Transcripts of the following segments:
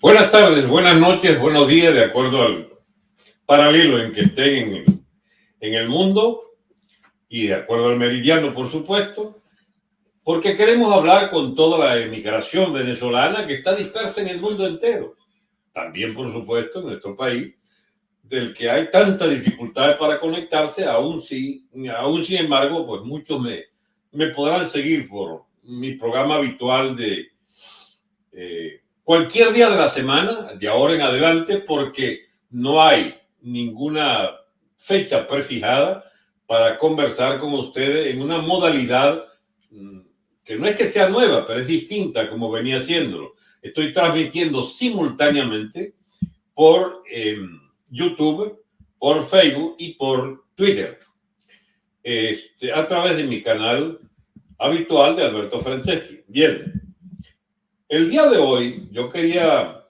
Buenas tardes, buenas noches, buenos días, de acuerdo al paralelo en que estén en el, mundo y de acuerdo al meridiano, por supuesto, porque queremos hablar con toda la emigración venezolana que está dispersa en el mundo entero. También, por supuesto, en nuestro país, del que hay tantas dificultades para conectarse, aún, sí, aún sin embargo, pues muchos me, me podrán seguir por mi programa habitual de... Eh, cualquier día de la semana, de ahora en adelante, porque no hay ninguna fecha prefijada para conversar con ustedes en una modalidad mm, que no es que sea nueva, pero es distinta como venía haciéndolo. Estoy transmitiendo simultáneamente por em, YouTube, por Facebook y por Twitter, este, a través de mi canal habitual de Alberto Franceschi. Bien, el día de hoy yo quería,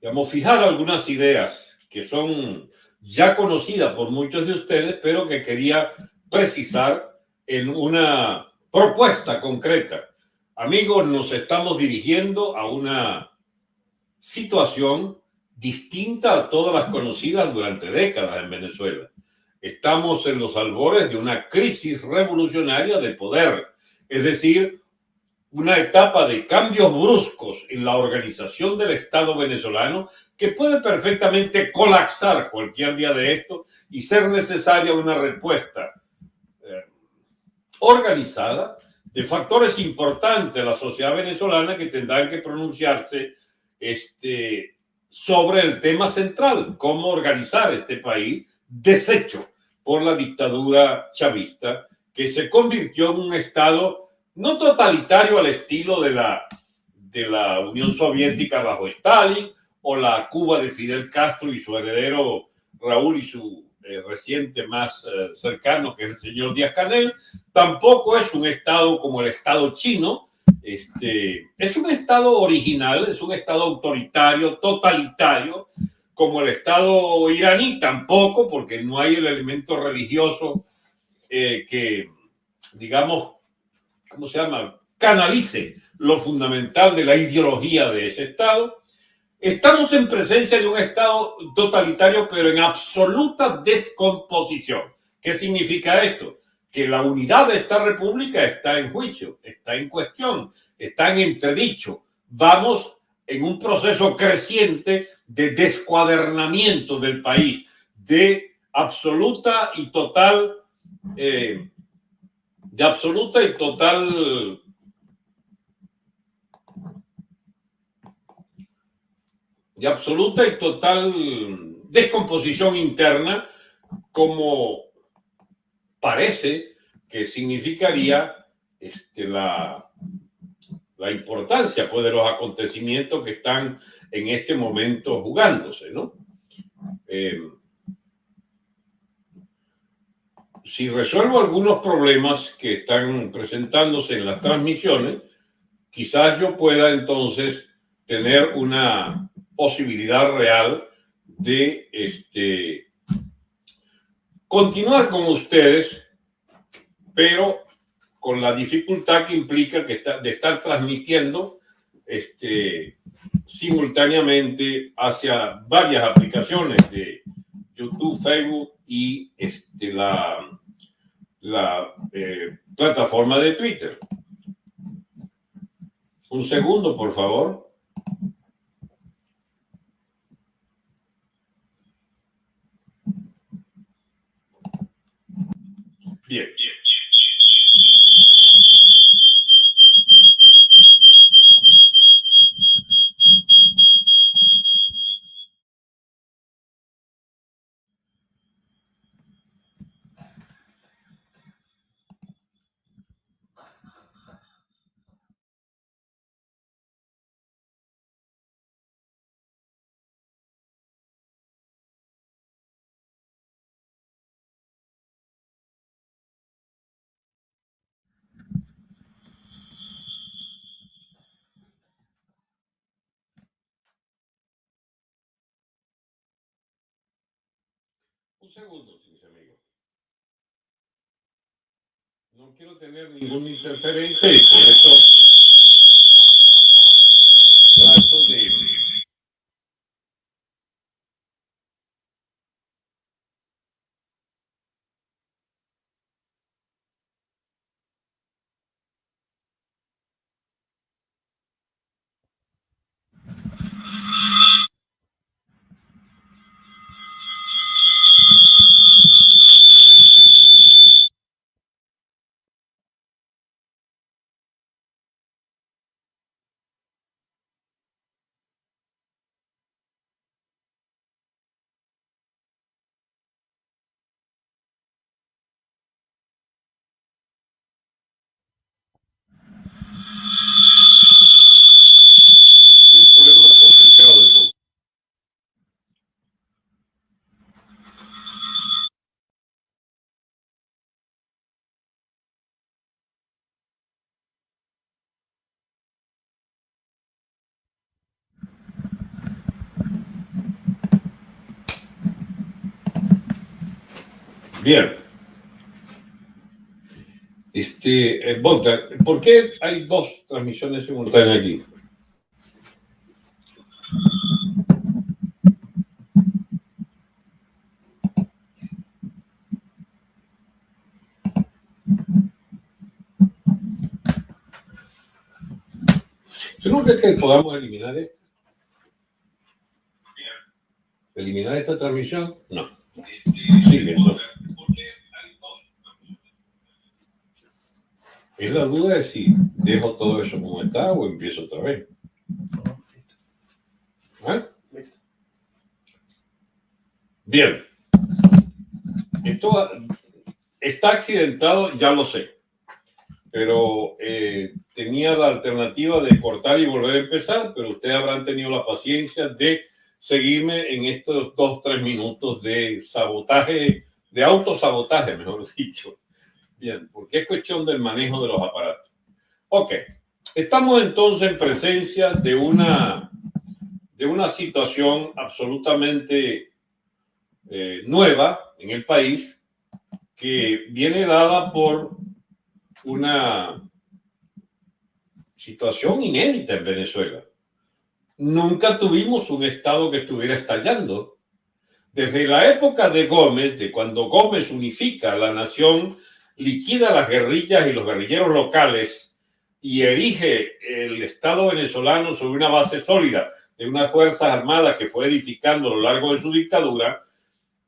digamos, fijar algunas ideas que son ya conocidas por muchos de ustedes, pero que quería precisar en una propuesta concreta. Amigos, nos estamos dirigiendo a una situación distinta a todas las conocidas durante décadas en Venezuela. Estamos en los albores de una crisis revolucionaria de poder, es decir, una etapa de cambios bruscos en la organización del Estado venezolano que puede perfectamente colapsar cualquier día de esto y ser necesaria una respuesta eh, organizada de factores importantes de la sociedad venezolana que tendrán que pronunciarse este, sobre el tema central, cómo organizar este país deshecho por la dictadura chavista que se convirtió en un Estado no totalitario al estilo de la, de la Unión Soviética bajo Stalin o la Cuba de Fidel Castro y su heredero Raúl y su eh, reciente más eh, cercano, que es el señor Díaz Canel, tampoco es un Estado como el Estado chino, este, es un Estado original, es un Estado autoritario, totalitario, como el Estado iraní tampoco, porque no hay el elemento religioso eh, que, digamos, ¿cómo se llama?, canalice lo fundamental de la ideología de ese Estado. Estamos en presencia de un Estado totalitario, pero en absoluta descomposición. ¿Qué significa esto? Que la unidad de esta república está en juicio, está en cuestión, está en entredicho. Vamos en un proceso creciente de descuadernamiento del país, de absoluta y total eh, de absoluta y total de absoluta y total descomposición interna como parece que significaría este, la, la importancia pues, de los acontecimientos que están en este momento jugándose, ¿no? Eh, si resuelvo algunos problemas que están presentándose en las transmisiones, quizás yo pueda entonces tener una posibilidad real de este, continuar con ustedes, pero con la dificultad que implica que de estar transmitiendo este, simultáneamente hacia varias aplicaciones de YouTube, Facebook y este, la, la eh, plataforma de Twitter. Un segundo, por favor. Bien. Un segundo, mis amigos. No quiero tener ninguna interferencia y por eso trato de Bien. Este, eh, ¿por qué hay dos transmisiones simultáneas aquí? ¿Tú no crees que podamos eliminar esto? ¿Eliminar esta transmisión? No. Sigue entonces. Es la duda de si dejo todo eso como está o empiezo otra vez. ¿Ah? Bien. Esto está accidentado, ya lo sé. Pero eh, tenía la alternativa de cortar y volver a empezar, pero ustedes habrán tenido la paciencia de seguirme en estos dos, tres minutos de sabotaje, de autosabotaje, mejor dicho. Bien, porque es cuestión del manejo de los aparatos. Ok, estamos entonces en presencia de una, de una situación absolutamente eh, nueva en el país que viene dada por una situación inédita en Venezuela. Nunca tuvimos un Estado que estuviera estallando. Desde la época de Gómez, de cuando Gómez unifica la nación liquida las guerrillas y los guerrilleros locales y erige el Estado venezolano sobre una base sólida de unas Fuerzas Armadas que fue edificando a lo largo de su dictadura,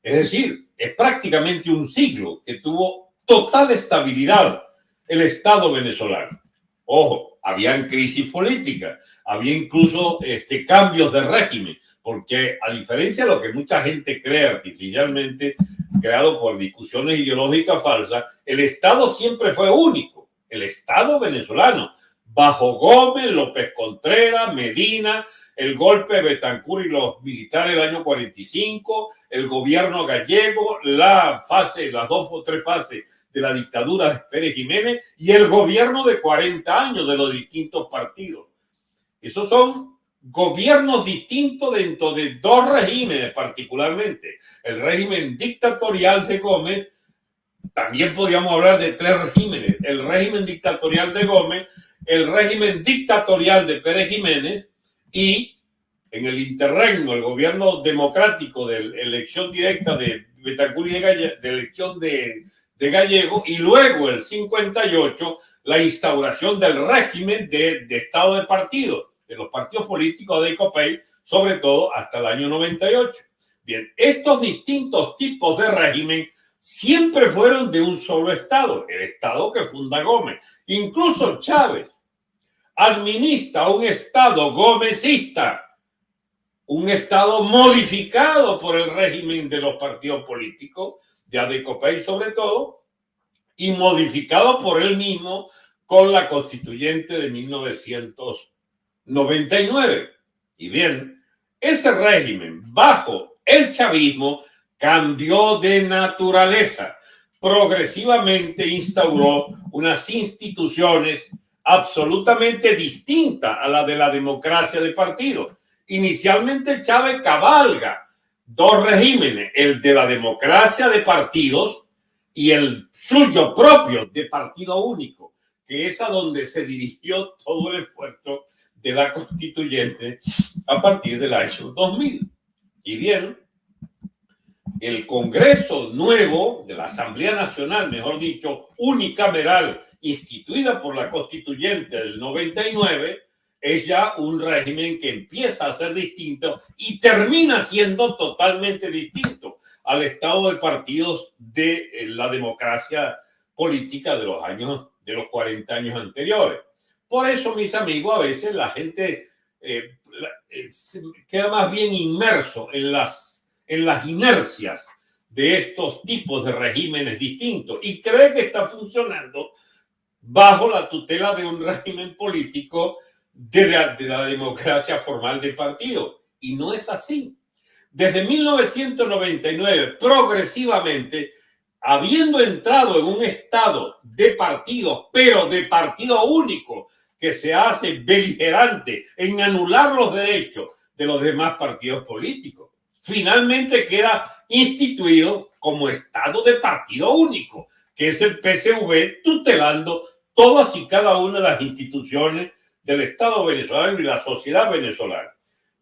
es decir, es prácticamente un siglo que tuvo total estabilidad el Estado venezolano. Ojo, habían crisis políticas, había incluso este, cambios de régimen, porque a diferencia de lo que mucha gente cree artificialmente, creado por discusiones ideológicas falsas, el Estado siempre fue único, el Estado venezolano, bajo Gómez, López Contreras, Medina, el golpe de Betancur y los militares del año 45, el gobierno gallego, la fase, las dos o tres fases de la dictadura de Pérez Jiménez y el gobierno de 40 años de los distintos partidos. Esos son gobiernos distintos dentro de dos regímenes particularmente. El régimen dictatorial de Gómez, también podríamos hablar de tres regímenes. El régimen dictatorial de Gómez, el régimen dictatorial de Pérez Jiménez y en el interregno, el gobierno democrático de elección directa de Betancur y de, de Gallego y luego el 58 la instauración del régimen de Estado de partido de los partidos políticos de ECOPEI, sobre todo hasta el año 98. Bien, estos distintos tipos de régimen siempre fueron de un solo Estado, el Estado que funda Gómez. Incluso Chávez administra un Estado gómezista, un Estado modificado por el régimen de los partidos políticos, de ADECOPEI sobre todo, y modificado por él mismo con la constituyente de 1900 99. Y bien, ese régimen bajo el chavismo cambió de naturaleza. Progresivamente instauró unas instituciones absolutamente distintas a la de la democracia de partido. Inicialmente Chávez cabalga dos regímenes, el de la democracia de partidos y el suyo propio de partido único, que es a donde se dirigió todo el esfuerzo de la constituyente a partir del año 2000. Y bien, el Congreso nuevo de la Asamblea Nacional, mejor dicho, unicameral, instituida por la constituyente del 99, es ya un régimen que empieza a ser distinto y termina siendo totalmente distinto al estado de partidos de eh, la democracia política de los años, de los 40 años anteriores. Por eso, mis amigos, a veces la gente eh, eh, queda más bien inmerso en las, en las inercias de estos tipos de regímenes distintos y cree que está funcionando bajo la tutela de un régimen político de la, de la democracia formal del partido. Y no es así. Desde 1999, progresivamente, habiendo entrado en un estado de partidos, pero de partido único, que se hace beligerante en anular los derechos de los demás partidos políticos. finalmente queda instituido como Estado de partido único, que es el PCV tutelando todas y cada una de las instituciones del Estado venezolano y la sociedad venezolana.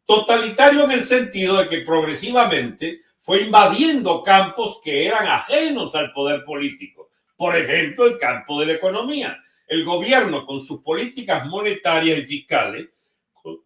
Totalitario en el sentido de que progresivamente fue invadiendo campos que eran ajenos al poder político. Por ejemplo, el campo de la economía. El gobierno, con sus políticas monetarias y fiscales,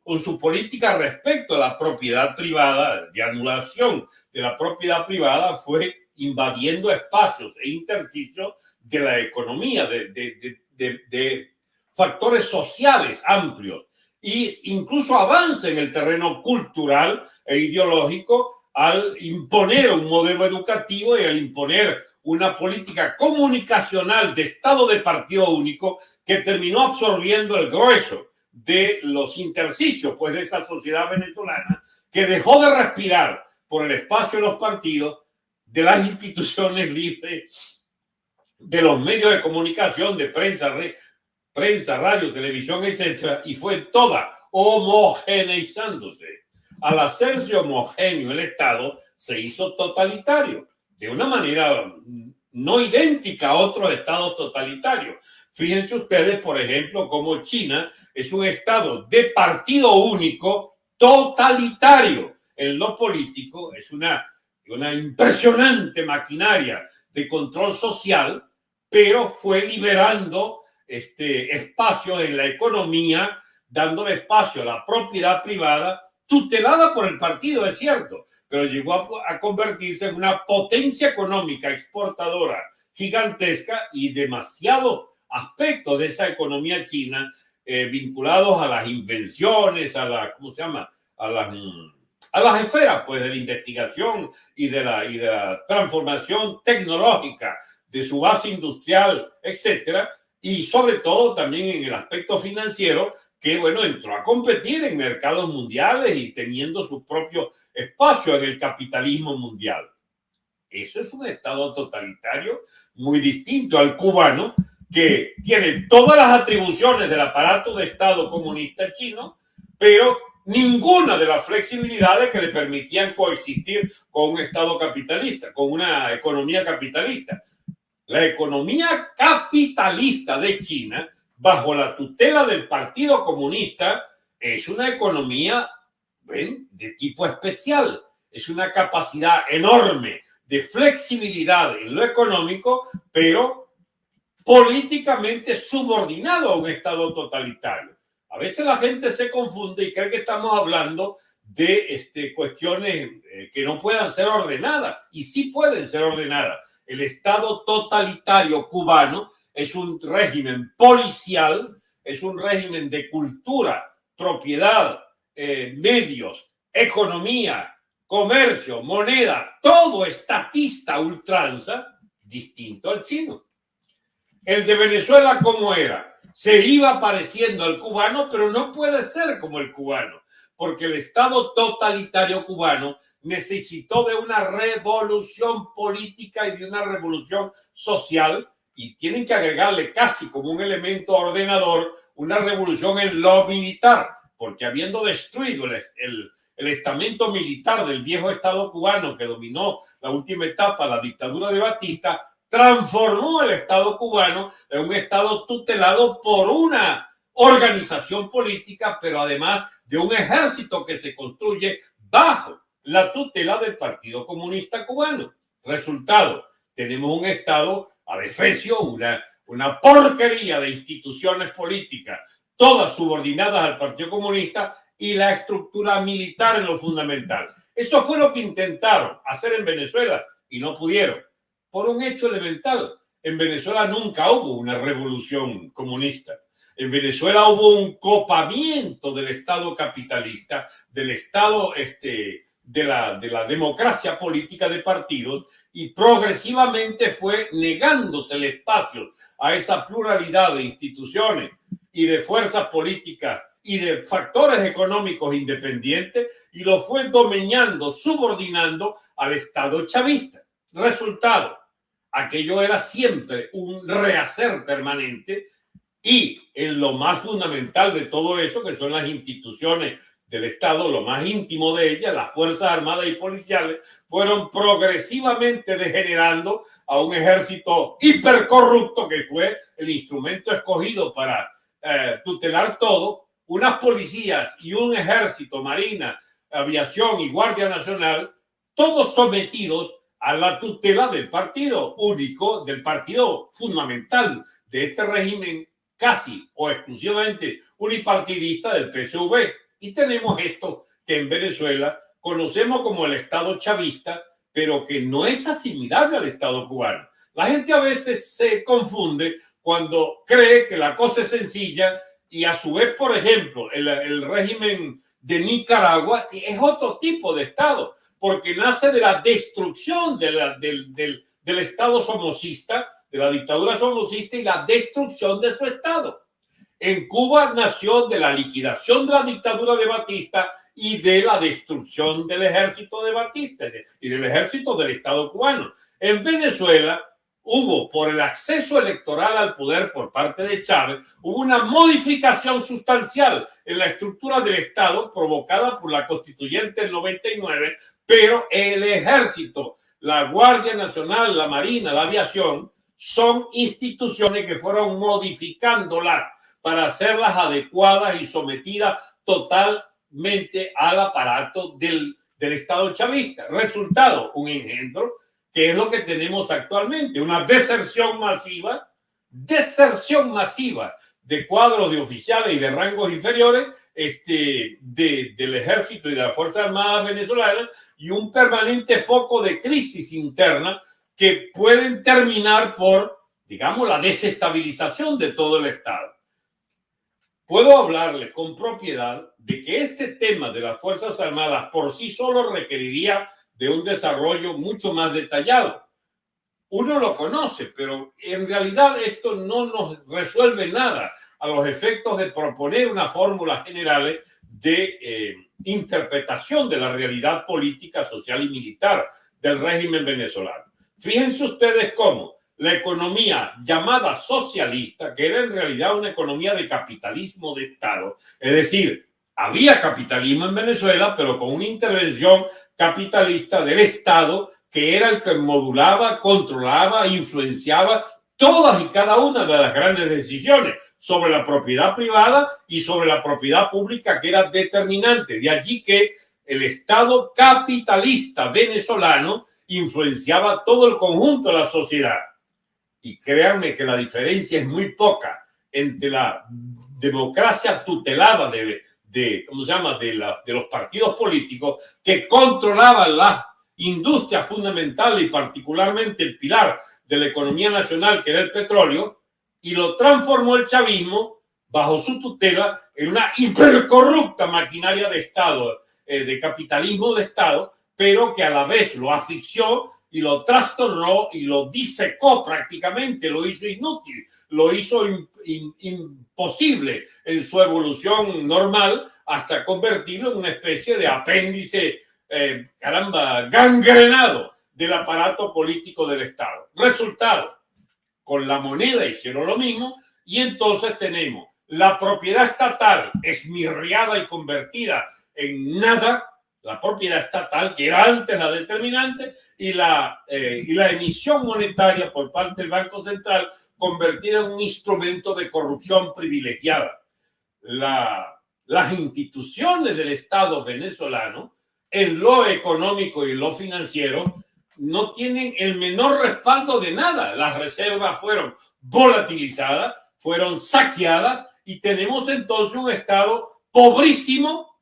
con su política respecto a la propiedad privada, de anulación de la propiedad privada, fue invadiendo espacios e intersticios de la economía, de, de, factores sociales amplios e incluso avance en el terreno cultural e ideológico al imponer un modelo educativo y al imponer una política comunicacional de Estado de partido único que terminó absorbiendo el grueso de los intersticios pues, de esa sociedad venezolana que dejó de respirar por el espacio de los partidos, de las instituciones libres, de los medios de comunicación, de prensa, prensa, radio, televisión, etcétera, y fue toda homogeneizándose. Al hacerse homogéneo el Estado, se hizo totalitario, de una manera no idéntica a otros estados totalitarios. Fíjense ustedes, por ejemplo, cómo China es un estado de partido único totalitario. En lo político es una, una impresionante maquinaria de control social, pero fue liberando este espacio en la economía, dándole espacio a la propiedad privada, tutelada por el partido, es cierto, pero llegó a, convertirse en una potencia económica exportadora gigantesca y demasiado aspectos de esa economía china eh, vinculados a las invenciones, a la, ¿cómo se llama? A las, a las esferas, pues, de la investigación y de la, y de la transformación tecnológica de su base industrial, etcétera, y sobre todo también en el aspecto financiero, que, bueno, entró a competir en mercados mundiales y teniendo su propio espacio en el capitalismo mundial. Eso es un estado totalitario muy distinto al cubano, que tiene todas las atribuciones del aparato de Estado comunista chino, pero ninguna de las flexibilidades que le permitían coexistir con un Estado capitalista, con una economía capitalista. La economía capitalista de China, bajo la tutela del Partido Comunista, es una economía de tipo especial. Es una capacidad enorme de flexibilidad en lo económico, pero políticamente subordinado a un Estado totalitario. A veces la gente se confunde y cree que estamos hablando de este, cuestiones eh, que no puedan ser ordenadas, y sí pueden ser ordenadas. El Estado totalitario cubano es un régimen policial, es un régimen de cultura, propiedad, eh, medios, economía, comercio, moneda, todo estatista ultranza, distinto al chino. El de Venezuela, ¿cómo era? Se iba pareciendo al cubano, pero no puede ser como el cubano, porque el Estado totalitario cubano necesitó de una revolución política y de una revolución social y tienen que agregarle casi como un elemento ordenador una revolución en lo militar, porque habiendo destruido el, el, estamento militar del viejo Estado cubano que dominó la última etapa, la dictadura de Batista, transformó el Estado cubano en un Estado tutelado por una organización política, pero además de un ejército que se construye bajo la tutela del Partido Comunista Cubano. Resultado, tenemos un Estado adefesio, una, una porquería de instituciones políticas, todas subordinadas al Partido Comunista y la estructura militar en lo fundamental. Eso fue lo que intentaron hacer en Venezuela y no pudieron por un hecho elemental. En Venezuela nunca hubo una revolución comunista. En Venezuela hubo un copamiento del Estado capitalista, del Estado este, de, la, de la democracia política de partidos, y progresivamente fue negándose el espacio a esa pluralidad de instituciones y de fuerzas políticas y de factores económicos independientes, y lo fue dominando, subordinando al Estado chavista. Resultado, aquello era siempre un rehacer permanente y en lo más fundamental de todo eso, que son las instituciones del Estado, lo más íntimo de ella, las Fuerzas Armadas y Policiales, fueron progresivamente degenerando a un ejército hipercorrupto que fue el instrumento escogido para eh, tutelar todo, unas policías y un ejército, marina, aviación y guardia nacional, todos sometidos a la tutela del partido único, del partido fundamental de este régimen casi o exclusivamente unipartidista del PSV. Y tenemos esto que en Venezuela conocemos como el Estado chavista, pero que no es asimilable al Estado cubano. La gente a veces se confunde cuando cree que la cosa es sencilla y a su vez, por ejemplo, el, régimen de Nicaragua es otro tipo de Estado porque nace de la destrucción de del, del, del Estado somocista, de la dictadura somocista y la destrucción de su Estado. En Cuba nació de la liquidación de la dictadura de Batista y de la destrucción del ejército de Batista y del ejército del Estado cubano. En Venezuela hubo, por el acceso electoral al poder por parte de Chávez, hubo una modificación sustancial en la estructura del Estado provocada por la constituyente del 99 pero el ejército, la Guardia Nacional, la Marina, la aviación, son instituciones que fueron modificándolas para hacerlas adecuadas y sometidas totalmente al aparato del, del Estado chavista. Resultado, un engendro, que es lo que tenemos actualmente, una deserción masiva, deserción masiva de cuadros de oficiales y de rangos inferiores este, de, del ejército y de las Fuerzas Armadas venezolanas y un permanente foco de crisis interna que pueden terminar por, digamos, la desestabilización de todo el Estado. Puedo hablarle con propiedad de que este tema de las Fuerzas Armadas por sí solo requeriría de un desarrollo mucho más detallado. Uno lo conoce, pero en realidad esto no nos resuelve nada a los efectos de proponer unas fórmulas generales de eh, interpretación de la realidad política, social y militar del régimen venezolano. Fíjense ustedes cómo la economía llamada socialista, que era en realidad una economía de capitalismo de Estado, es decir, había capitalismo en Venezuela, pero con una intervención capitalista del Estado que era el que modulaba, controlaba, influenciaba todas y cada una de las grandes decisiones sobre la propiedad privada y sobre la propiedad pública que era determinante. De allí que el Estado capitalista venezolano influenciaba todo el conjunto de la sociedad. Y créanme que la diferencia es muy poca entre la democracia tutelada de, de ¿cómo se llama?, de, los partidos políticos que controlaban la industria fundamental y particularmente el pilar de la economía nacional, que era el petróleo, y lo transformó el chavismo bajo su tutela en una hipercorrupta maquinaria de Estado, eh, de capitalismo de Estado, pero que a la vez lo asfixió y lo trastornó y lo disecó prácticamente, lo hizo inútil, lo hizo imposible en su evolución normal hasta convertirlo en una especie de apéndice, eh, caramba, gangrenado del aparato político del Estado. Resultado, con la moneda hicieron lo mismo y entonces tenemos la propiedad estatal esmirriada y convertida en nada, la propiedad estatal que era antes la determinante y la, eh, y la emisión monetaria por parte del Banco Central convertida en un instrumento de corrupción privilegiada. La, las instituciones del Estado venezolano en lo económico y lo financiero no tienen el menor respaldo de nada. Las reservas fueron volatilizadas, fueron saqueadas y tenemos entonces un Estado pobrísimo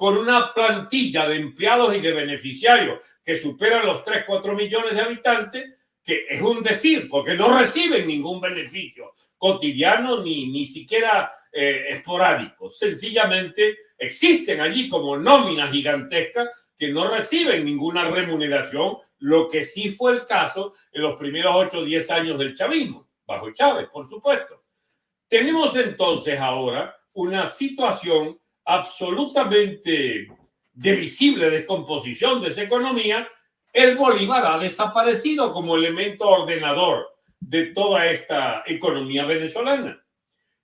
con una plantilla de empleados y de beneficiarios que superan los 3, 4 millones de habitantes, que es un decir, porque no reciben ningún beneficio cotidiano ni, ni siquiera eh, esporádico. Sencillamente existen allí como nóminas gigantescas que no reciben ninguna remuneración, lo que sí fue el caso en los primeros 8 o 10 años del chavismo, bajo Chávez, por supuesto. Tenemos entonces ahora una situación absolutamente de visible descomposición de esa economía. El Bolívar ha desaparecido como elemento ordenador de toda esta economía venezolana.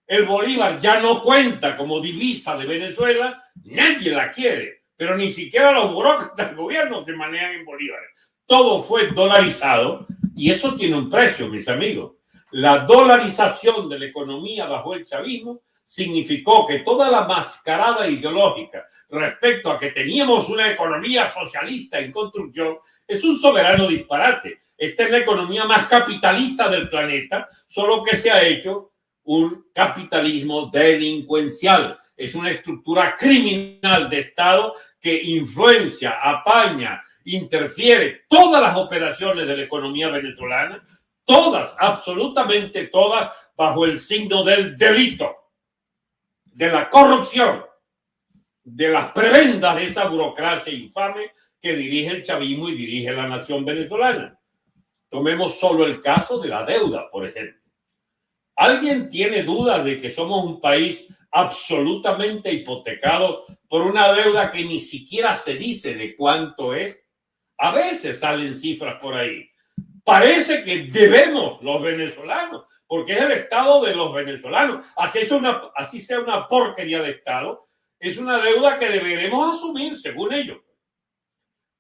el bolívar ya no cuenta como divisa de Venezuela, nadie la quiere, pero ni siquiera los burócratas del gobierno se manejan en bolívares. Todo fue dolarizado y eso tiene un precio, mis amigos. La dolarización de la economía bajo el chavismo significó que toda la mascarada ideológica respecto a que teníamos una economía socialista en construcción es un soberano disparate. Esta es la economía más capitalista del planeta, solo que se ha hecho un capitalismo delincuencial. Es una estructura criminal de Estado que influencia, apaña, interfiere todas las operaciones de la economía venezolana, todas, absolutamente todas, bajo el signo del delito, de la corrupción, de las prebendas de esa burocracia infame que dirige el chavismo y dirige la nación venezolana. Tomemos solo el caso de la deuda, por ejemplo. ¿Alguien tiene duda de que somos un país absolutamente hipotecado por una deuda que ni siquiera se dice de cuánto es? A veces salen cifras por ahí. Parece que debemos los venezolanos, porque es el Estado de los venezolanos. Así, es una, así sea una porquería de Estado, es una deuda que deberemos asumir, según ellos.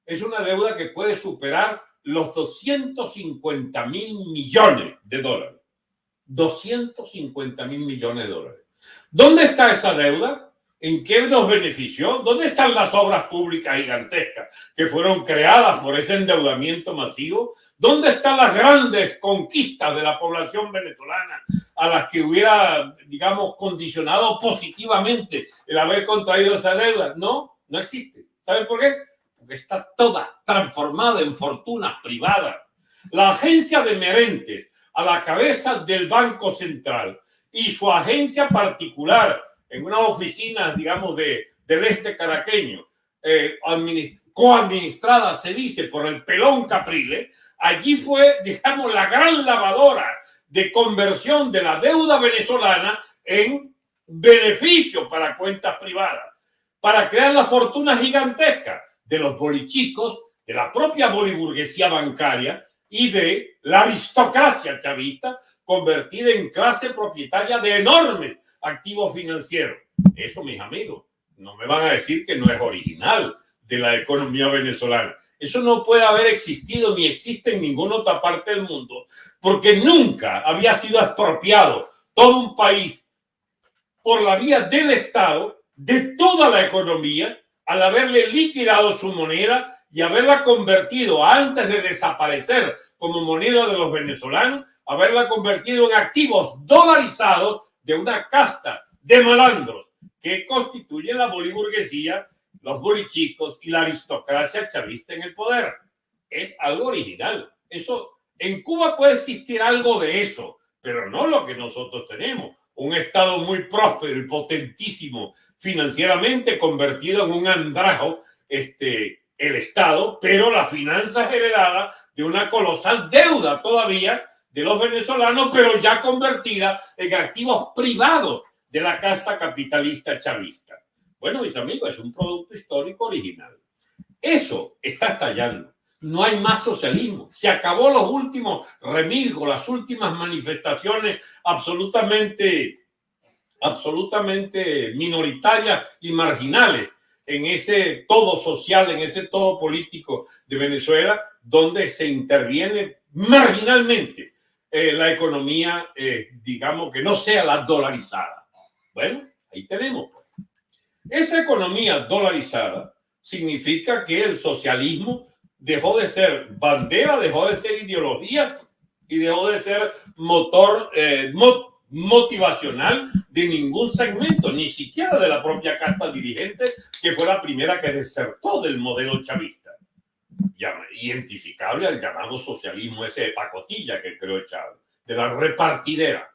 Es una deuda que puede superar los 250 mil millones de dólares. 250 mil millones de dólares. ¿Dónde está esa deuda? ¿En qué nos benefició? ¿Dónde están las obras públicas gigantescas que fueron creadas por ese endeudamiento masivo? ¿Dónde están las grandes conquistas de la población venezolana a las que hubiera, digamos, condicionado positivamente el haber contraído esa deuda? No, no existe. ¿Saben por qué? Porque está toda transformada en fortunas privadas. La agencia de Merentes, a la cabeza del Banco Central y su agencia particular en una oficina, digamos, de, del este caraqueño, eh, coadministrada, se dice, por el pelón Caprile, allí fue, digamos, la gran lavadora de conversión de la deuda venezolana en beneficio para cuentas privadas, para crear la fortuna gigantesca de los bolichicos, de la propia boliburguesía bancaria, y de la aristocracia chavista convertida en clase propietaria de enormes activos financieros. Eso, mis amigos, no me van a decir que no es original de la economía venezolana. Eso no puede haber existido ni existe en ninguna otra parte del mundo, porque nunca había sido expropiado todo un país por la vía del Estado de toda la economía al haberle liquidado su moneda y haberla convertido antes de desaparecer como moneda de los venezolanos, haberla convertido en activos dolarizados de una casta de malandros que constituye la boliburguesía, los bolichicos y la aristocracia chavista en el poder. Es algo original. Eso, en Cuba puede existir algo de eso, pero no lo que nosotros tenemos. Un Estado muy próspero y potentísimo financieramente convertido en un andrajo este, el Estado, pero la finanza heredada de una colosal deuda todavía de los venezolanos, pero ya convertida en activos privados de la casta capitalista chavista. Bueno, mis amigos, es un producto histórico original. Eso está estallando. No hay más socialismo. Se acabó los últimos remilgos, las últimas manifestaciones absolutamente, absolutamente minoritarias y marginales en ese todo social, en ese todo político de Venezuela, donde se interviene marginalmente eh, la economía, eh, digamos, que no sea la dolarizada. Bueno, ahí tenemos. Esa economía dolarizada significa que el socialismo dejó de ser bandera, dejó de ser ideología y dejó de ser motor, eh, motivacional de ningún segmento, ni siquiera de la propia casta dirigente, que fue la primera que desertó del modelo chavista. Identificable al llamado socialismo ese de pacotilla que creó Chávez, de la repartidera.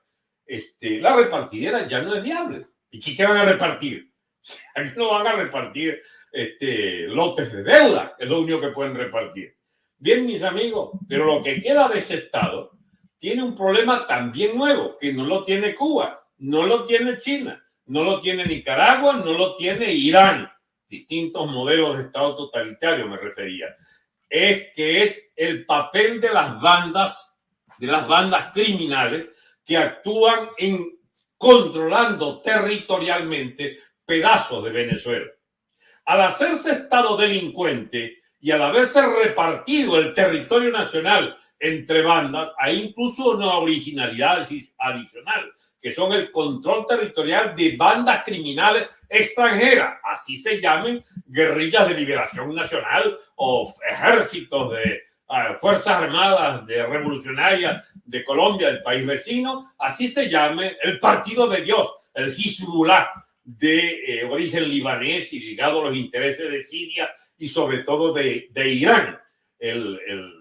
Este, la repartidera ya no es viable. ¿Y qué van a repartir? Aquí no van a repartir este, lotes de deuda, es lo único que pueden repartir. Bien, mis amigos, pero lo que queda de ese Estado tiene un problema también nuevo, que no lo tiene Cuba, no lo tiene China, no lo tiene Nicaragua, no lo tiene Irán. Distintos modelos de Estado totalitario me refería. Es que es el papel de las bandas, de las bandas criminales que actúan en controlando territorialmente pedazos de Venezuela. Al hacerse Estado delincuente y al haberse repartido el territorio nacional entre bandas, hay incluso una originalidad adicional, que son el control territorial de bandas criminales extranjeras, así se llamen guerrillas de liberación nacional o ejércitos de uh, Fuerzas Armadas de revolucionarias de Colombia, del país vecino, así se llame el Partido de Dios, el Hezbollah de eh, origen libanés y ligado a los intereses de Siria y sobre todo de, de Irán. El, el,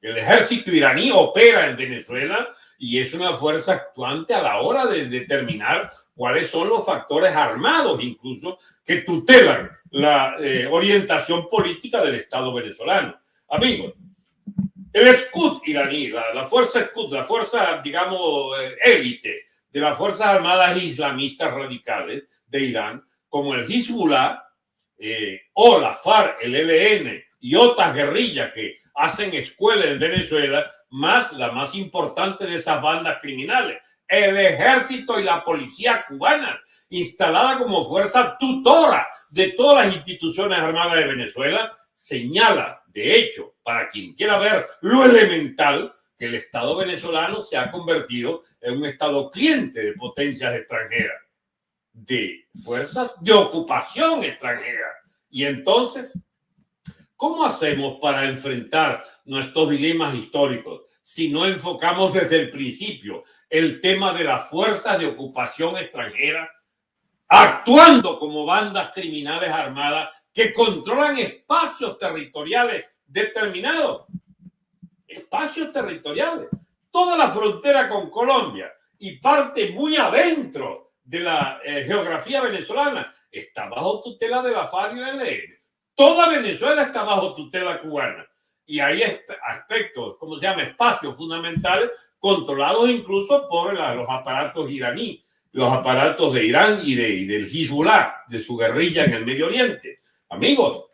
el, ejército iraní opera en Venezuela y es una fuerza actuante a la hora de determinar cuáles son los factores armados incluso que tutelan la eh, orientación política del Estado venezolano. Amigos, el Scud iraní, la, la fuerza Scud, la fuerza, digamos, eh, élite de las Fuerzas Armadas Islamistas Radicales de Irán, como el Hezbollah eh, o la FARC, el ELN y otras guerrillas que hacen escuela en Venezuela, más la más importante de esas bandas criminales, el ejército y la policía cubana, instalada como fuerza tutora de todas las instituciones armadas de Venezuela, señala, de hecho, para quien quiera ver lo elemental, que el Estado venezolano se ha convertido un Estado cliente de potencias extranjeras, de fuerzas de ocupación extranjera. Y entonces, ¿cómo hacemos para enfrentar nuestros dilemas históricos si no enfocamos desde el principio el tema de las fuerzas de ocupación extranjera actuando como bandas criminales armadas que controlan espacios territoriales determinados? espacios territoriales. Toda la frontera con Colombia y parte muy adentro de la eh, geografía venezolana está bajo tutela de la FARC y la ELN. Toda Venezuela está bajo tutela cubana. Y hay aspectos, como se llama, espacios fundamentales controlados incluso por los aparatos iraníes, los aparatos de Irán y, de, y del Hezbollah, de su guerrilla en el Medio Oriente. Amigos,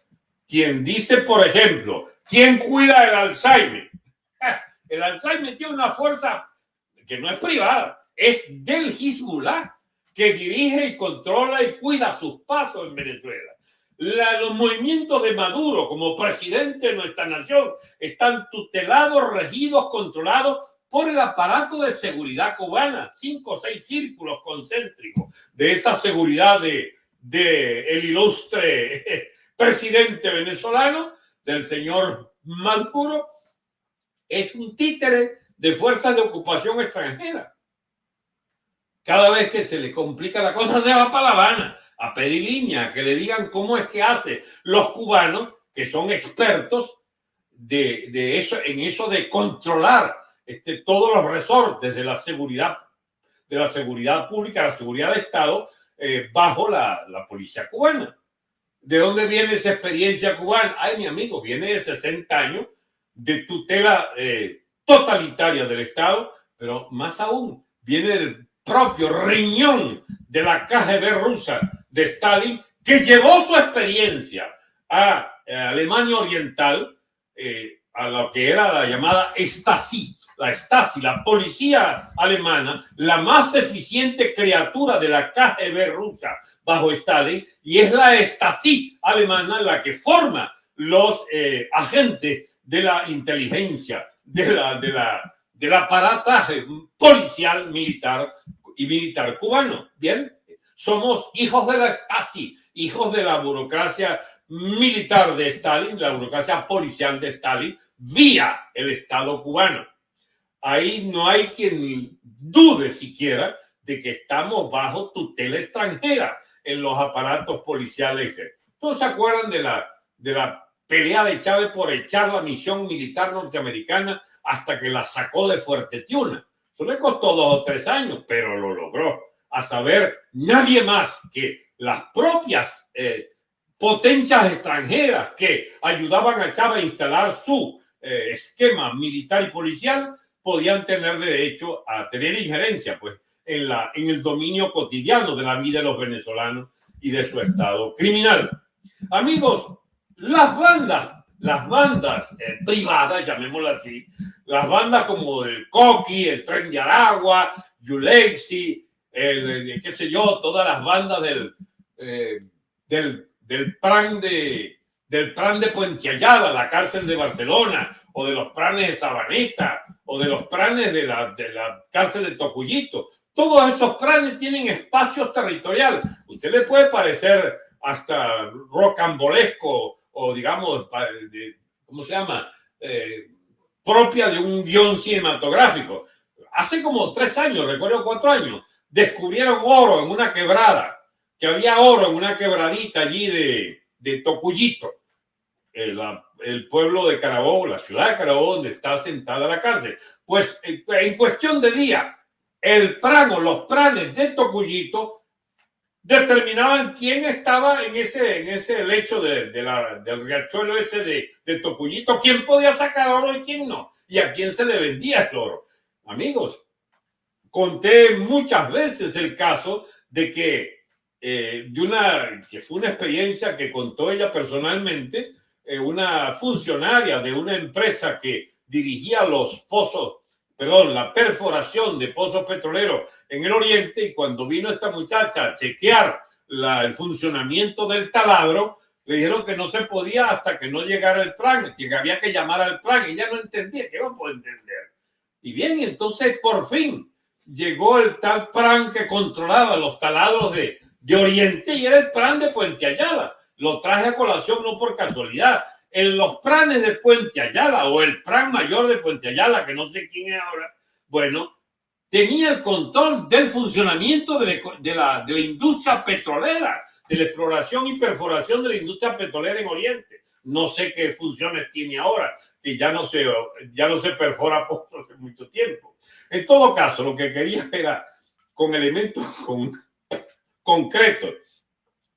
quien dice, por ejemplo, ¿quién cuida el Alzheimer? El Alzheimer tiene una fuerza que no es privada, es del Hezbollah, que dirige y controla y cuida sus pasos en Venezuela. los movimientos de Maduro como presidente de nuestra nación están tutelados, regidos, controlados por el aparato de seguridad cubana, cinco o seis círculos concéntricos de esa seguridad de, de el ilustre presidente venezolano, del señor Maduro, es un títere de fuerzas de ocupación extranjera. Cada vez que se le complica la cosa, se va para La Habana a pedir línea, que le digan cómo es que hace los cubanos, que son expertos de, eso, en eso de controlar este, todos los resortes de la seguridad, de la seguridad pública, la seguridad de Estado, eh, bajo la, la policía cubana. ¿De dónde viene esa experiencia cubana? Ay, mi amigo, viene de 60 años de tutela eh, totalitaria del Estado, pero más aún viene del propio riñón de la KGB rusa de Stalin, que llevó su experiencia a, Alemania Oriental, eh, a lo que era la llamada Stasi, la Stasi, la policía alemana, la más eficiente criatura de la KGB rusa bajo Stalin, y es la Stasi alemana la que forma los eh, agentes de la inteligencia, de la, de la, del aparataje policial, militar y militar cubano. Bien, somos hijos de la Stasi, hijos de la burocracia militar de Stalin, la burocracia policial de Stalin, vía el Estado cubano. Ahí no hay quien dude siquiera de que estamos bajo tutela extranjera en los aparatos policiales. ¿Todos se acuerdan de la, de la pelea de Chávez por echar la misión militar norteamericana hasta que la sacó de Fuerte Tiuna. Eso le costó dos o tres años, pero lo logró. A saber, nadie más que las propias eh, potencias extranjeras que ayudaban a Chávez a instalar su eh, esquema militar y policial podían tener derecho a tener injerencia pues, en, la, en el dominio cotidiano de la vida de los venezolanos y de su estado criminal. Amigos, las bandas, las bandas eh, privadas, llamémoslas así, las bandas como el Coqui, el Tren de Aragua, Yulexi, el, qué sé yo, todas las bandas del, eh, del, del plan de del plan de Puente la cárcel de Barcelona, o de los planes de Sabaneta, o de los planes de la, de la cárcel de Tocuyito. Todos esos planes tienen espacios territorial. Usted le puede parecer hasta rocambolesco o digamos, ¿cómo se llama? Eh, propia de un guion cinematográfico. Hace como tres años, recuerdo cuatro años, descubrieron oro en una quebrada, que había oro en una quebradita allí de, de Tocuyito, el, pueblo de Carabobo, la ciudad de Carabobo, donde está sentada la cárcel. Pues en cuestión de día, el prano, los pranes de Tocuyito determinaban quién estaba en ese, en ese lecho de, de la, del riachuelo ese de, de quién podía sacar oro y quién no, y a quién se le vendía el oro. Amigos, conté muchas veces el caso de que eh, de una, que fue una experiencia que contó ella personalmente, eh, una funcionaria de una empresa que dirigía los pozos perdón, la perforación de pozos petroleros en el oriente y cuando vino esta muchacha a chequear la, el funcionamiento del taladro, le dijeron que no se podía hasta que no llegara el plan, que había que llamar al plan y ella no entendía, que no puedo entender. Y bien, entonces por fin llegó el tal plan que controlaba los taladros de, de Oriente y era el plan de Puente Ayala. Lo traje a colación no por casualidad, en los planes de Puente Ayala o el plan mayor de Puente Ayala, que no sé quién es ahora, bueno, tenía el control del funcionamiento de la, de la, industria petrolera, de la exploración y perforación de la industria petrolera en Oriente. No sé qué funciones tiene ahora, que ya no se, ya no se perfora por hace mucho tiempo. En todo caso, lo que quería era con elementos con, concretos,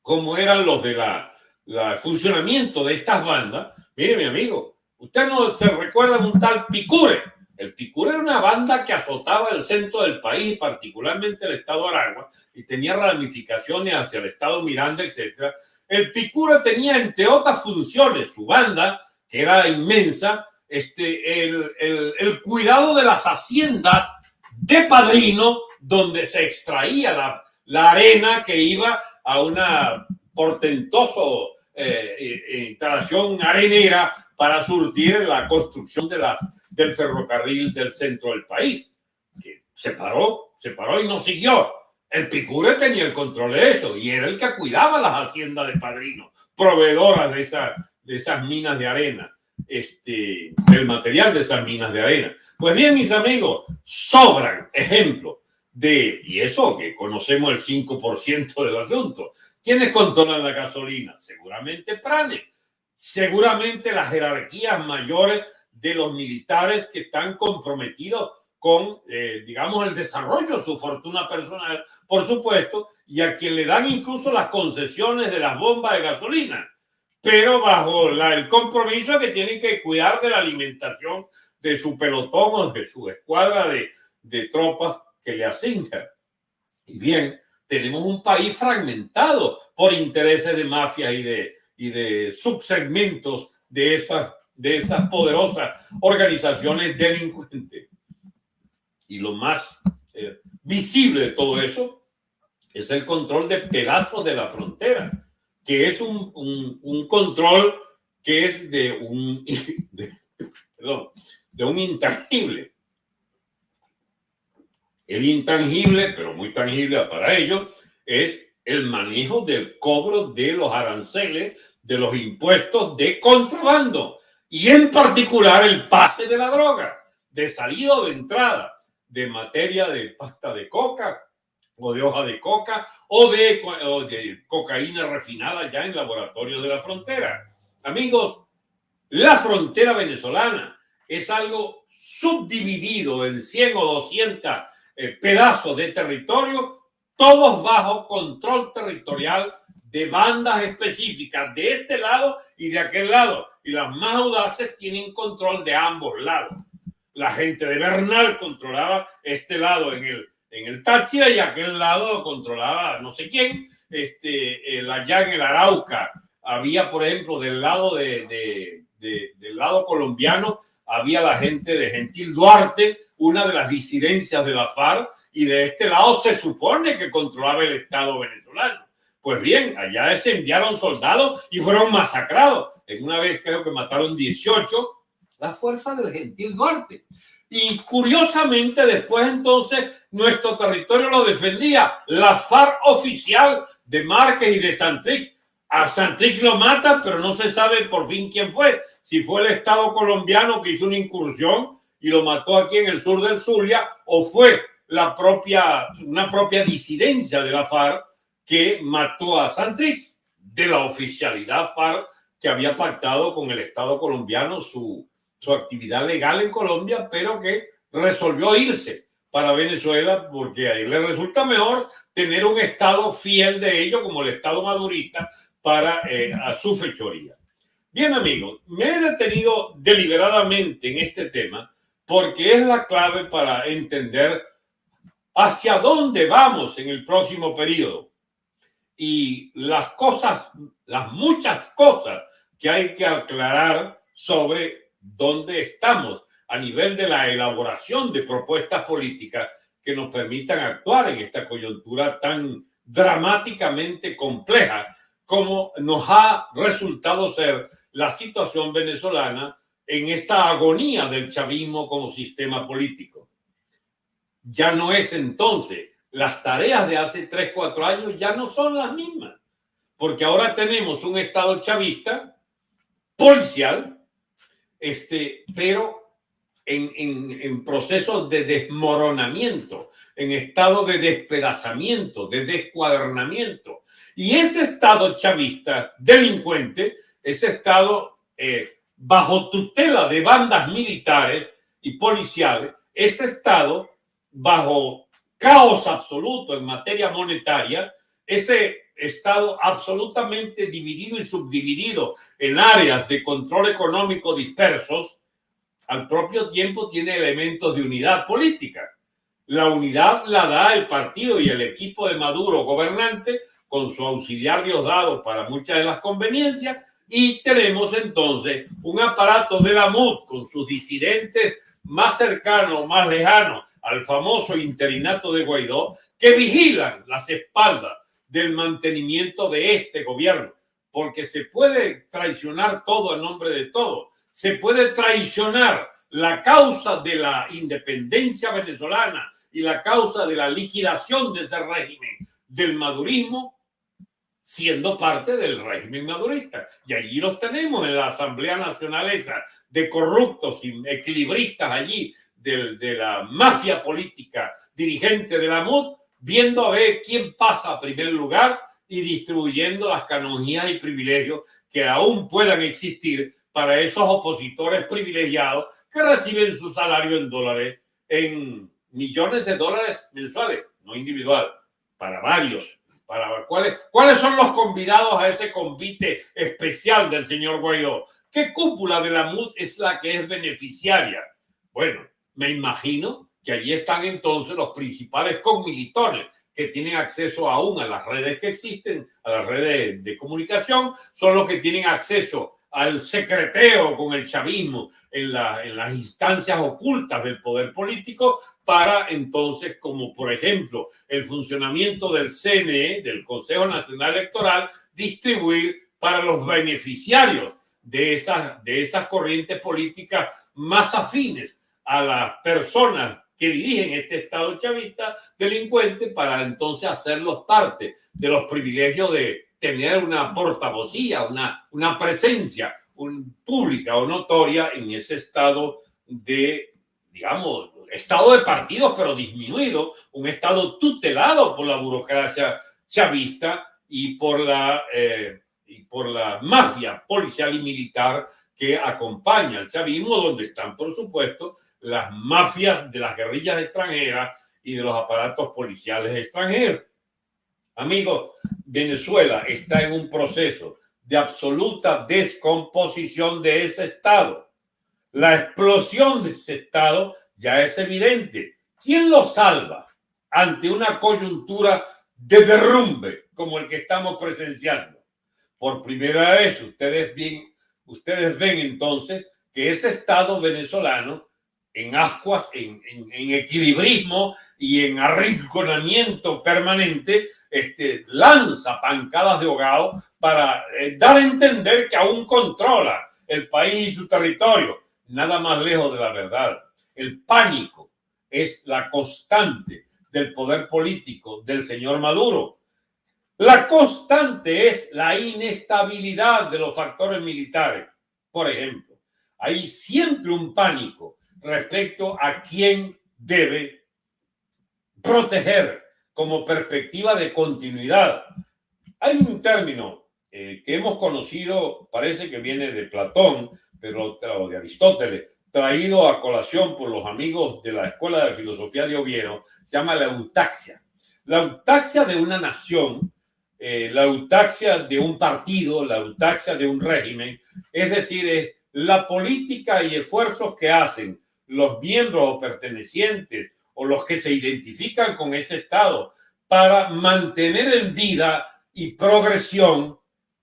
como eran los de la el funcionamiento de estas bandas, mire mi amigo, usted no se recuerda de un tal Picure. El Picure era una banda que azotaba el centro del país, particularmente el estado de Aragua, y tenía ramificaciones hacia el estado Miranda, etc. El Picure tenía, entre otras funciones, su banda, que era inmensa, este, el, el, el cuidado de las haciendas de Padrino, donde se extraía la, la arena que iba a una portentoso eh, instalación arenera para surtir la construcción de las, del ferrocarril del centro del país, que se paró, se paró y no siguió. El Picure tenía el control de eso y era el que cuidaba las haciendas de Padrino, proveedoras de, esa, de esas minas de arena, este, el material de esas minas de arena. Pues bien, mis amigos, sobran ejemplos de, y eso que conocemos el 5% del asunto, ¿Quiénes controlan la gasolina? Seguramente Prane, seguramente las jerarquías mayores de los militares que están comprometidos con, eh, digamos, el desarrollo de su fortuna personal, por supuesto, y a quien le dan incluso las concesiones de las bombas de gasolina, pero bajo la, el compromiso que tienen que cuidar de la alimentación de su pelotón o de su escuadra de, de tropas que le asignan. Y bien, tenemos un país fragmentado por intereses de mafia y de, y de subsegmentos de esas, de esas poderosas organizaciones delincuentes. Y lo más eh, visible de todo eso es el control de pedazos de la frontera, que es un, un, control que es de un, de, de un intangible. El intangible, pero muy tangible para ellos, es el manejo del cobro de los aranceles, de los impuestos de contrabando y en particular el pase de la droga, de salida o de entrada, de materia de pasta de coca o de hoja de coca o de, cocaína refinada ya en laboratorios de la frontera. Amigos, la frontera venezolana es algo subdividido en 100 o 200 eh, pedazos de territorio, todos bajo control territorial de bandas específicas de este lado y de aquel lado. Y las más audaces tienen control de ambos lados. La gente de Bernal controlaba este lado en el, en el Táchira y aquel lado controlaba no sé quién. Este, el, allá en el Arauca había, por ejemplo, del lado de, del lado colombiano, había la gente de Gentil Duarte, una de las disidencias de la FARC, y de este lado se supone que controlaba el Estado venezolano. Pues bien, allá se enviaron soldados y fueron masacrados. En una vez creo que mataron 18 la fuerza del gentil Duarte. Y curiosamente después entonces nuestro territorio lo defendía la FARC oficial de Márquez y de Santrix. A Santrix lo mata, pero no se sabe por fin quién fue. Si fue el Estado colombiano que hizo una incursión y lo mató aquí en el sur del Zulia, o fue la propia, una propia disidencia de la FARC que mató a Santrix de la oficialidad FARC que había pactado con el Estado colombiano su, su actividad legal en Colombia, pero que resolvió irse para Venezuela porque ahí le resulta mejor tener un Estado fiel de ello como el Estado madurista para eh, a su fechoría. Bien amigos, me he detenido deliberadamente en este tema porque es la clave para entender hacia dónde vamos en el próximo periodo y las cosas, las muchas cosas que hay que aclarar sobre dónde estamos a nivel de la elaboración de propuestas políticas que nos permitan actuar en esta coyuntura tan dramáticamente compleja como nos ha resultado ser la situación venezolana en esta agonía del chavismo como sistema político. Ya no es entonces, las tareas de hace tres, cuatro años ya no son las mismas, porque ahora tenemos un Estado chavista policial este, pero en, en, en procesos de desmoronamiento, en estado de despedazamiento, de descuadernamiento. Y ese estado chavista delincuente, ese estado eh, bajo tutela de bandas militares y policiales, ese estado bajo caos absoluto en materia monetaria, ese Estado absolutamente dividido y subdividido en áreas de control económico dispersos, al propio tiempo tiene elementos de unidad política. La unidad la da el partido y el equipo de Maduro gobernante con su auxiliar Diosdado para muchas de las conveniencias y tenemos entonces un aparato de la MUD con sus disidentes más cercanos, más lejanos al famoso interinato de Guaidó que vigilan las espaldas del mantenimiento de este gobierno, porque se puede traicionar todo en nombre de todo. Se puede traicionar la causa de la independencia venezolana y la causa de la liquidación de ese régimen del madurismo siendo parte del régimen madurista. Y allí los tenemos en la Asamblea Nacional esa de corruptos equilibristas allí de, de la mafia política dirigente de la MUD viendo a ver quién pasa a primer lugar y distribuyendo las canonjías y privilegios que aún puedan existir para esos opositores privilegiados que reciben su salario en dólares, en millones de dólares mensuales, no individual, para varios. Para, ¿cuáles, ¿Cuáles son los convidados a ese convite especial del señor Guaidó? ¿Qué cúpula de la MUD es la que es beneficiaria? Bueno, me imagino que allí están entonces los principales conmilitones que tienen acceso aún a las redes que existen, a las redes de comunicación, son los que tienen acceso al secreteo con el chavismo en las instancias ocultas del poder político para entonces, como por ejemplo el funcionamiento del CNE, del Consejo Nacional Electoral, distribuir para los beneficiarios de esas, de esas corrientes políticas más afines a las personas que dirigen este Estado chavista delincuente para entonces hacerlos parte de los privilegios de tener una portavocía, una, una presencia un, pública o notoria en ese estado de, digamos, estado de partidos, pero disminuido, un estado tutelado por la burocracia chavista y por la, eh, por la mafia policial y militar que acompaña al chavismo, donde están, por supuesto, las mafias de las guerrillas extranjeras y de los aparatos policiales extranjeros. Amigos, Venezuela está en un proceso de absoluta descomposición de ese Estado. La explosión de ese Estado ya es evidente. ¿Quién lo salva ante una coyuntura de derrumbe como el que estamos presenciando? Por primera vez, ustedes, ven entonces que ese Estado venezolano en ascuas, en, equilibrismo y en arrinconamiento permanente, este, lanza pancadas de hogado para eh, dar a entender que aún controla el país y su territorio. Nada más lejos de la verdad. El pánico es la constante del poder político del señor Maduro. La constante es la inestabilidad de los factores militares. Por ejemplo, hay siempre un pánico respecto a quién debe proteger como perspectiva de continuidad. Hay un término eh, que hemos conocido, parece que viene de Platón, pero o de Aristóteles, traído a colación por los amigos de la Escuela de Filosofía de Oviedo, se llama la eutaxia. La eutaxia de una nación, eh, la eutaxia de un partido, la eutaxia de un régimen, es decir, es la política y esfuerzos que hacen los miembros o pertenecientes o los que se identifican con ese Estado para mantener en vida y progresión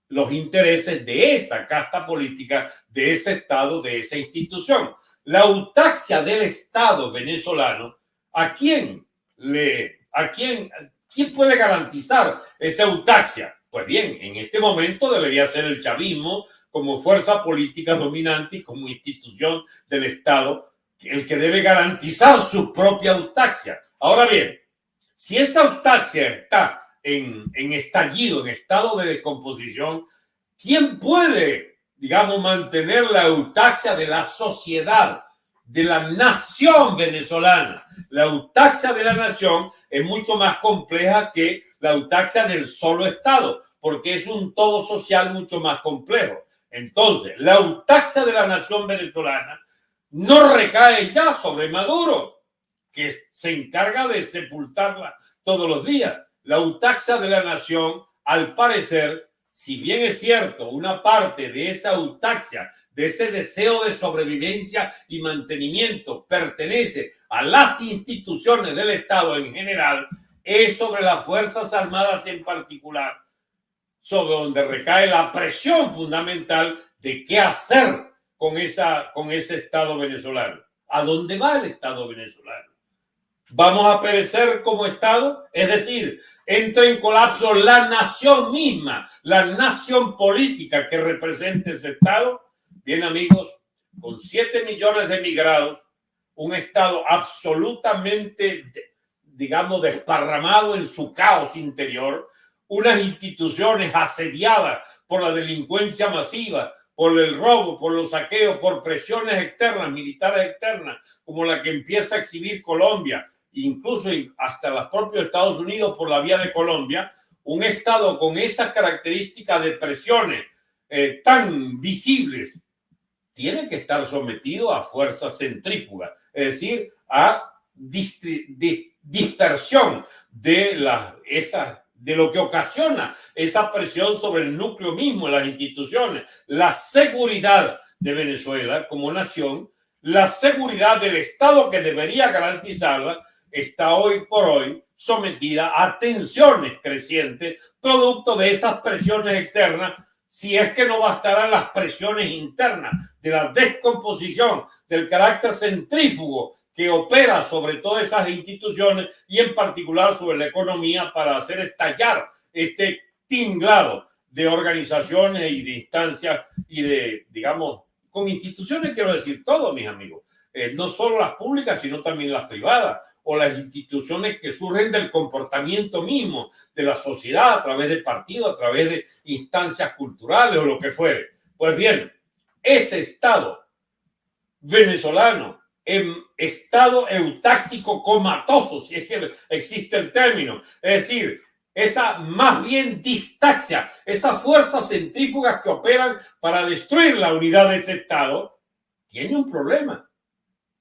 los intereses de esa casta política, de ese Estado, de esa institución. La autaxia del Estado venezolano, ¿a quién le, a quién, quién puede garantizar esa autaxia? Pues bien, en este momento debería ser el chavismo como fuerza política dominante y como institución del Estado el que debe garantizar su propia autaxia. Ahora bien, si esa autaxia está en, estallido, en estado de descomposición, ¿quién puede, digamos, mantener la autaxia de la sociedad, de la nación venezolana? La autaxia de la nación es mucho más compleja que la autaxia del solo Estado, porque es un todo social mucho más complejo. Entonces, la autaxia de la nación venezolana no recae ya sobre Maduro, que se encarga de sepultarla todos los días. La autaxia de la nación, al parecer, si bien es cierto, una parte de esa autaxia, de ese deseo de sobrevivencia y mantenimiento, pertenece a las instituciones del Estado en general, es sobre las Fuerzas Armadas en particular, sobre donde recae la presión fundamental de qué hacer con, esa, con ese Estado venezolano. ¿A dónde va el Estado venezolano? ¿Vamos a perecer como Estado? Es decir, entra en colapso la nación misma, la nación política que representa ese Estado. Bien, amigos, con 7 millones de emigrados, un Estado absolutamente, digamos, desparramado en su caos interior, unas instituciones asediadas por la delincuencia masiva, por el robo, por los saqueos, por presiones externas, militares externas, como la que empieza a exhibir Colombia, incluso hasta los propios Estados Unidos por la vía de Colombia, un Estado con esas características de presiones eh, tan visibles, tiene que estar sometido a fuerzas centrífugas, es decir, a dispersión de las, esas de lo que ocasiona esa presión sobre el núcleo mismo de las instituciones, la seguridad de Venezuela como nación, la seguridad del Estado que debería garantizarla, está hoy por hoy sometida a tensiones crecientes, producto de esas presiones externas, si es que no bastarán las presiones internas de la descomposición del carácter centrífugo que opera sobre todas esas instituciones y en particular sobre la economía para hacer estallar este tinglado de organizaciones y de instancias y de, digamos, con instituciones, quiero decir todo, mis amigos, eh, no solo las públicas, sino también las privadas o las instituciones que surgen del comportamiento mismo de la sociedad a través de partidos, a través de instancias culturales o lo que fuere. Pues bien, ese Estado venezolano en estado eutáxico comatoso, si es que existe el término. Es decir, esa más bien distaxia, esas fuerzas centrífugas que operan para destruir la unidad de ese Estado, tiene un problema.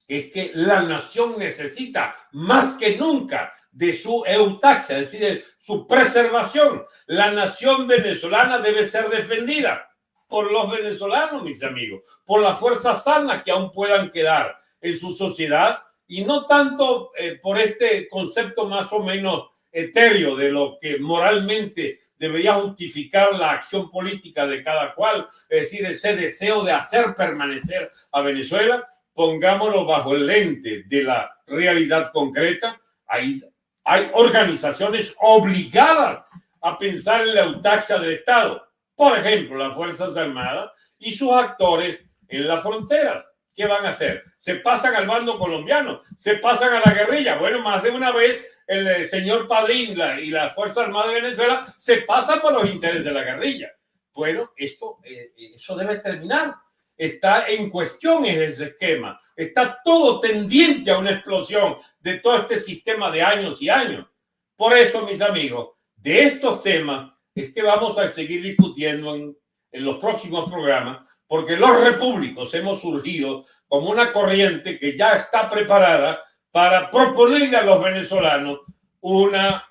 Es que la nación necesita más que nunca de su eutaxia, es decir, de su preservación. La nación venezolana debe ser defendida por los venezolanos, mis amigos, por las fuerzas sanas que aún puedan quedar en su sociedad y no tanto eh, por este concepto más o menos etéreo de lo que moralmente debería justificar la acción política de cada cual, es decir, ese deseo de hacer permanecer a Venezuela, pongámoslo bajo el lente de la realidad concreta. Hay, hay organizaciones obligadas a pensar en la eutaxia del Estado. Por ejemplo, las Fuerzas Armadas y sus actores en las fronteras. ¿Qué van a hacer? Se pasan al bando colombiano, se pasan a la guerrilla. Bueno, más de una vez el eh, señor Padrín y la Fuerza Armada de Venezuela se pasa por los intereses de la guerrilla. Bueno, esto, eh, eso debe terminar. Está en cuestión ese esquema. Está todo tendiente a una explosión de todo este sistema de años y años. Por eso, mis amigos, de estos temas es que vamos a seguir discutiendo en, en los próximos programas porque los repúblicos hemos surgido como una corriente que ya está preparada para proponerle a los venezolanos una,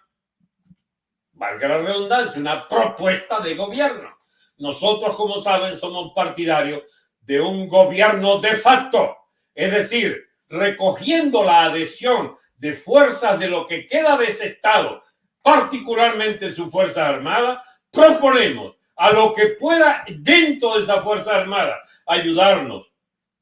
valga la redundancia, una propuesta de gobierno. Nosotros, como saben, somos partidarios de un gobierno de facto, es decir, recogiendo la adhesión de fuerzas de lo que queda de ese Estado, particularmente su Fuerza Armada, proponemos a lo que pueda dentro de esa Fuerza Armada ayudarnos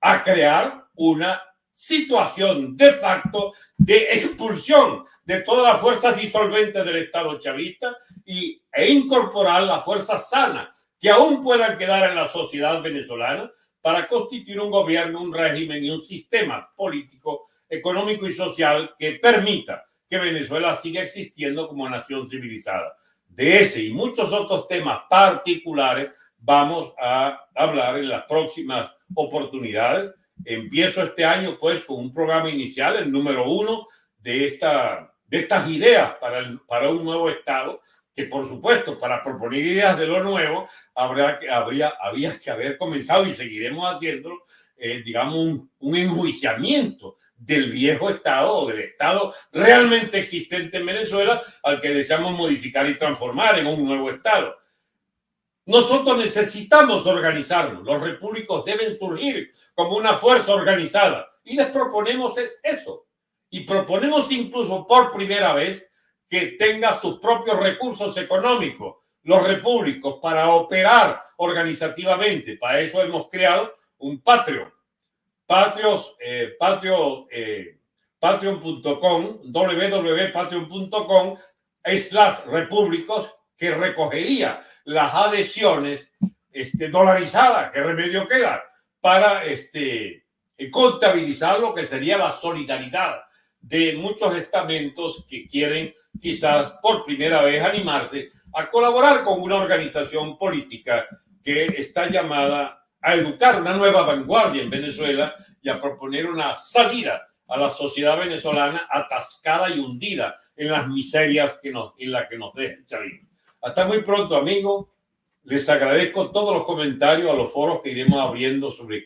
a crear una situación de facto de expulsión de todas las fuerzas disolventes del Estado chavista y, e incorporar las fuerzas sanas que aún puedan quedar en la sociedad venezolana para constituir un gobierno, un régimen y un sistema político, económico y social que permita que Venezuela siga existiendo como nación civilizada de ese y muchos otros temas particulares vamos a hablar en las próximas oportunidades. Empiezo este año pues con un programa inicial, el número uno de, esta, de estas ideas para, para un nuevo Estado, que por supuesto para proponer ideas de lo nuevo habrá que, habría, había que haber comenzado y seguiremos haciéndolo, eh, digamos, un, un enjuiciamiento del viejo Estado o del Estado realmente existente en Venezuela al que deseamos modificar y transformar en un nuevo Estado. Nosotros necesitamos organizarnos. Los repúblicos deben surgir como una fuerza organizada. Y les proponemos eso. Y proponemos incluso por primera vez que tenga sus propios recursos económicos, los repúblicos, para operar organizativamente. Para eso hemos creado un Patreon Patrios, eh, Patreon, eh, patreon.com, www.patreon.com, las repúblicos que recogería las adhesiones este, dolarizadas, ¿qué remedio queda? Para este, contabilizar lo que sería la solidaridad de muchos estamentos que quieren quizás por primera vez animarse a colaborar con una organización política que está llamada a educar una nueva vanguardia en Venezuela y a proponer una salida a la sociedad venezolana atascada y hundida en las miserias que nos, en las que nos deja Chavito. Hasta muy pronto, amigos. Les agradezco todos los comentarios a los foros que iremos abriendo sobre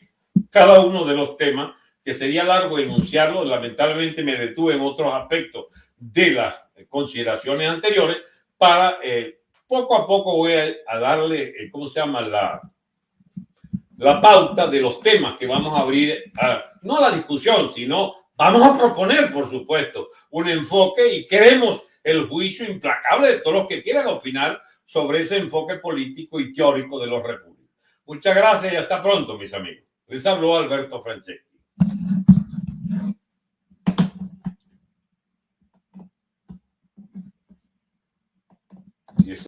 cada uno de los temas, que sería largo enunciarlo. Lamentablemente me detuve en otros aspectos de las consideraciones anteriores para eh, poco a poco voy a, darle, eh, ¿cómo se llama? La, la pauta de los temas que vamos a abrir, no a la discusión, sino vamos a proponer, por supuesto, un enfoque y queremos el juicio implacable de todos los que quieran opinar sobre ese enfoque político y teórico de los repúblicos. Muchas gracias y hasta pronto, mis amigos. Les habló Alberto Franceschi.